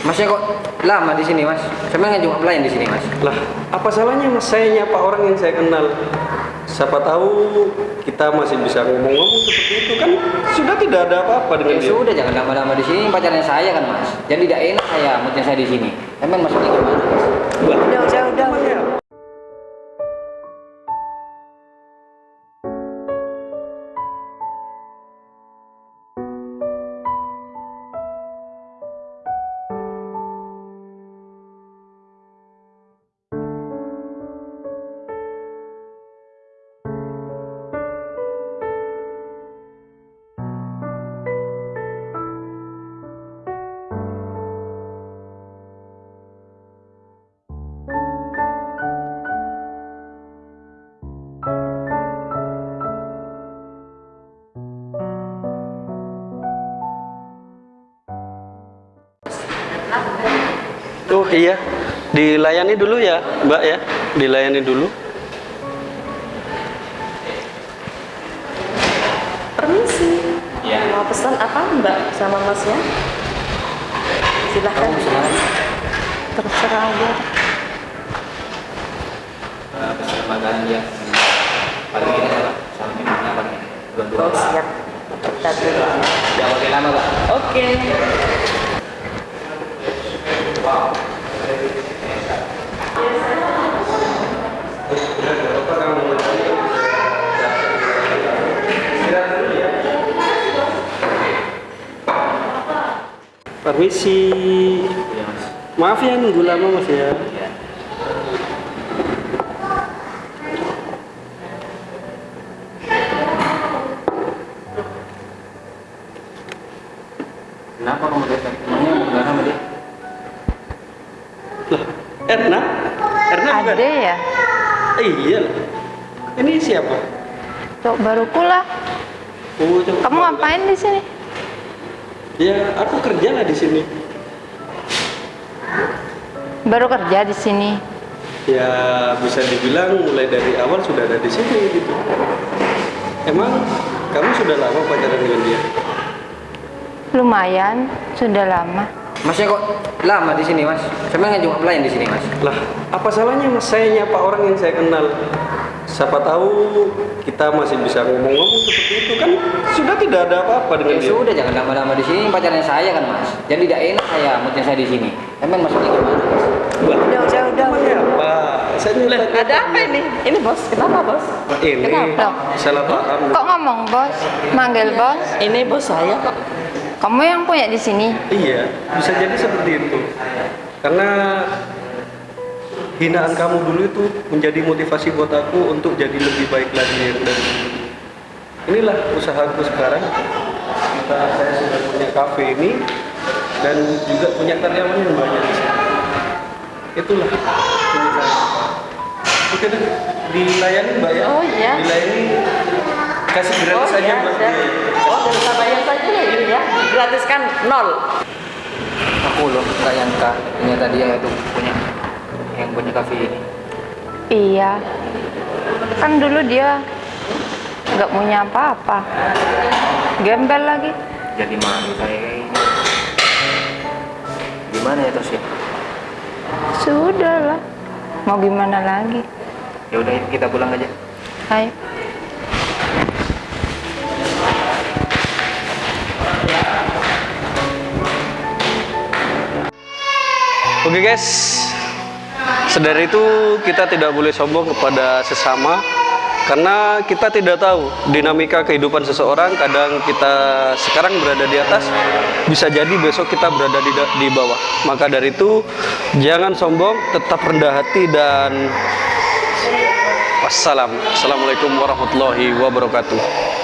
Masnya kok lama di sini, Mas? Saya kan cuma pelayan di sini, Mas. Lah, apa salahnya mas saya nyapa orang yang saya kenal? Siapa tahu kita masih bisa ngomong-ngomong seperti itu kan sudah tidak ada apa-apa dengan Ya dia. sudah, jangan lama-lama di sini. Pacarnya saya kan, Mas. Jadi tidak enak saya moodnya saya di sini. Emang Mas ini gimana, Mas? Iya, dilayani dulu ya, Mbak ya, dilayani dulu. Permisi. Iya. Mau pesan apa Mbak sama Masnya? Silahkan. Terserah aja. Uh, pesan makanan dia. Paling kita apa? Minumnya apa? Dua-dua. Oh siap. Kita dulu. Jangan lama, Pak. Oke. Mas. Maaf ya nunggu lama Mas ya. Kenapa kamu datang? Emangnya enggak sama dia? Lah, Erna? Erna bukan? Ada ya? Eh, iya. lah. Ini siapa? Cok baruku lah. Oh. Kamu ngapain di sini? Ya, aku kerja lah di sini. Baru kerja di sini. Ya, bisa dibilang mulai dari awal sudah ada di sini gitu. Emang kamu sudah lama pacaran dengan dia? Lumayan, sudah lama. Masnya kok lama di sini, Mas? Saya kan cuma pelayan di sini, Mas. Lah, apa salahnya mas saya nyapa orang yang saya kenal? Siapa tahu kita masih bisa ngomong-ngomong seperti itu kan sudah tidak ada apa-apa dengan Ya dia. sudah, jangan lama-lama di sini. Pacarnya saya kan, Mas. Jadi tidak enak saya moodnya saya di sini. Emang ini gimana, Mas? Udah, udah, udah. apa? Saya nyapa Ada apa ini? Ini bos, kenapa bos? Ini Kenapa? salah paham. Kok ngomong bos? Manggil bos? Ini bos saya kok. Kamu yang punya di sini? Iya, bisa jadi seperti itu. Karena hinaan kamu dulu itu menjadi motivasi buat aku untuk jadi lebih baik lagi yang dari dulu. Inilah usahaku sekarang. Kita saya sudah punya kafe ini dan juga punya karyawan yang banyak di sini. Itulah. Oke deh, dilayani mbak ya? Oh, iya. Dilayani kasih gratis saja buat siap. dia. Oh, dan bayar saja ya ini ya. Gratis kan nol. Aku loh nggak nyangka ternyata dia itu punya yang punya kafe ini. Iya. Kan dulu dia nggak punya apa-apa. Gembel lagi. Jadi malu saya ini. Gimana ya terus ya? Sudah lah. Mau gimana lagi? Ya udah kita pulang aja. Ayo. Oke guys, sedari itu kita tidak boleh sombong kepada sesama karena kita tidak tahu dinamika kehidupan seseorang. Kadang kita sekarang berada di atas, bisa jadi besok kita berada di, di bawah. Maka dari itu jangan sombong, tetap rendah hati dan wassalam. Assalamualaikum warahmatullahi wabarakatuh.